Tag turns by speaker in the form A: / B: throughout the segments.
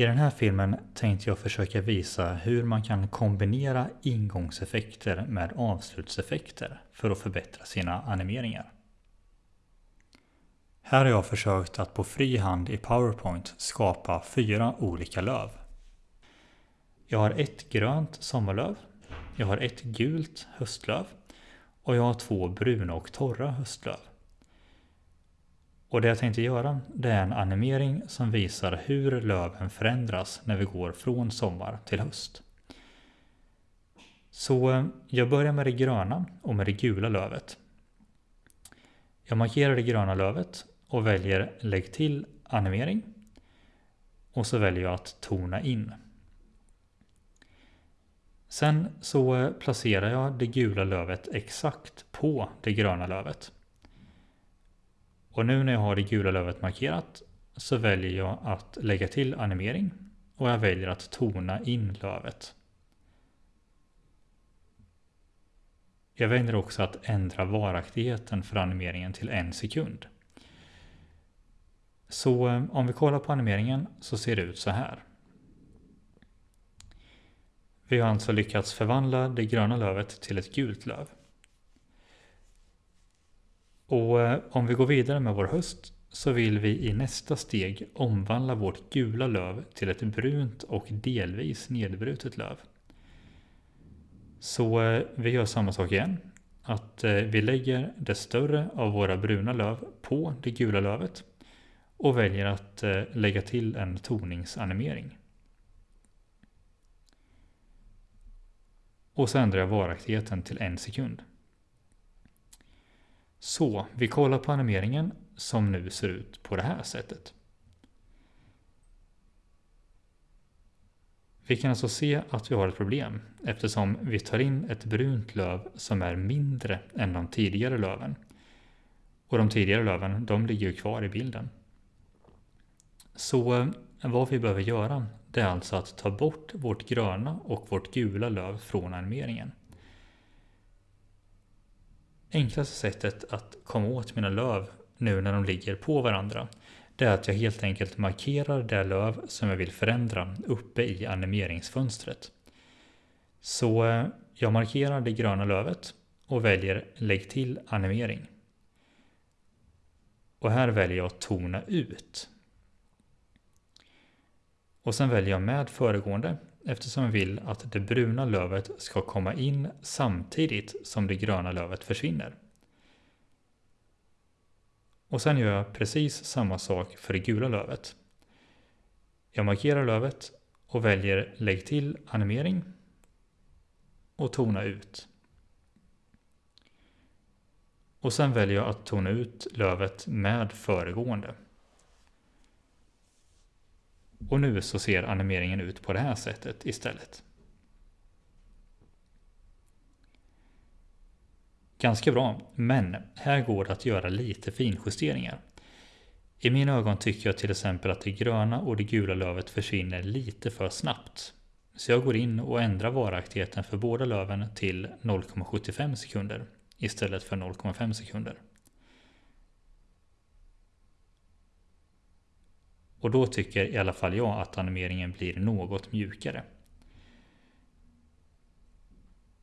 A: I den här filmen tänkte jag försöka visa hur man kan kombinera ingångseffekter med avslutseffekter för att förbättra sina animeringar. Här har jag försökt att på fri hand i PowerPoint skapa fyra olika löv. Jag har ett grönt sommarlöv, jag har ett gult höstlöv och jag har två bruna och torra höstlöv. Och det jag tänkte göra det är en animering som visar hur löven förändras när vi går från sommar till höst. Så eh, jag börjar med det gröna och med det gula lövet. Jag markerar det gröna lövet och väljer lägg till animering. Och så väljer jag att tona in. Sen så eh, placerar jag det gula lövet exakt på det gröna lövet. Och nu när jag har det gula lövet markerat så väljer jag att lägga till animering och jag väljer att tona in lövet. Jag väljer också att ändra varaktigheten för animeringen till en sekund. Så eh, om vi kollar på animeringen så ser det ut så här. Vi har alltså lyckats förvandla det gröna lövet till ett gult löv. Och eh, om vi går vidare med vår höst så vill vi i nästa steg omvandla vårt gula löv till ett brunt och delvis nedbrutet löv. Så eh, vi gör samma sak igen. Att eh, vi lägger det större av våra bruna löv på det gula lövet och väljer att lägga till en toningsanimering. Och så ändrar jag varaktigheten till en sekund. Så, vi kollar på animeringen som nu ser ut på det här sättet. Vi kan alltså se att vi har ett problem eftersom vi tar in ett brunt löv som är mindre än de tidigare löven. Och de tidigare löven, de ligger ju kvar i bilden. Så eh, vad vi behöver göra, det är alltså att ta bort vårt gröna och vårt gula löv från animeringen. Enklaste sättet att komma åt mina löv nu när de ligger på varandra det är att jag helt enkelt markerar det löv som jag vill förändra uppe i animeringsfönstret. Så eh, jag markerar det gröna lövet och väljer lägg till animering. Och här väljer jag tona ut. Och sen väljer jag med föregående eftersom jag vill att det bruna lövet ska komma in samtidigt som det gröna lövet försvinner. Och sen gör jag precis samma sak för det gula lövet. Jag markerar lövet och väljer lägg till animering och tona ut. Och sen väljer jag att tona ut lövet med föregående. Och nu så ser animeringen ut på det här sättet istället. Ganska bra, men här går det att göra lite finjusteringar. I mina ögon tycker jag till exempel att det gröna och det gula lövet försvinner lite för snabbt. Så jag går in och ändrar varaktigheten för båda löven till 0,75 sekunder istället för 0,5 sekunder. Och då tycker i alla fall jag att animeringen blir något mjukare.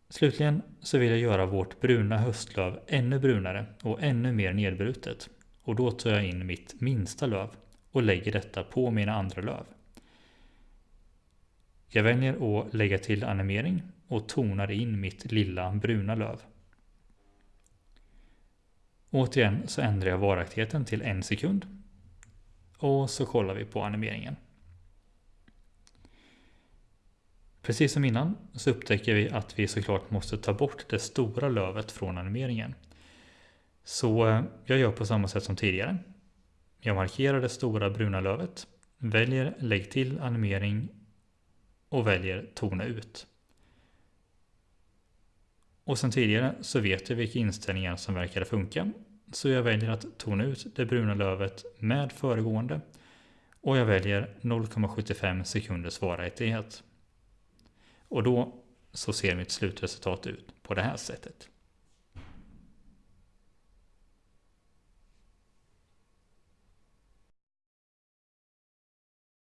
A: Slutligen så vill jag göra vårt bruna höstlöv ännu brunare och ännu mer nedbrutet. Och då tar jag in mitt minsta löv och lägger detta på mina andra löv. Jag väljer att lägga till animering och tonar in mitt lilla bruna löv. Återigen så ändrar jag varaktigheten till en sekund och så kollar vi på animeringen. Precis som innan så upptäcker vi att vi såklart måste ta bort det stora lövet från animeringen. Så eh, jag gör på samma sätt som tidigare. Jag markerar det stora bruna lövet, väljer lägg till animering och väljer tona ut. Och sen tidigare så vet jag vilka inställningar som verkar funka så jag väljer att tona ut det bruna lövet med föregående och jag väljer 0,75 sekunders varaktighet. Och då så ser mitt slutresultat ut på det här sättet.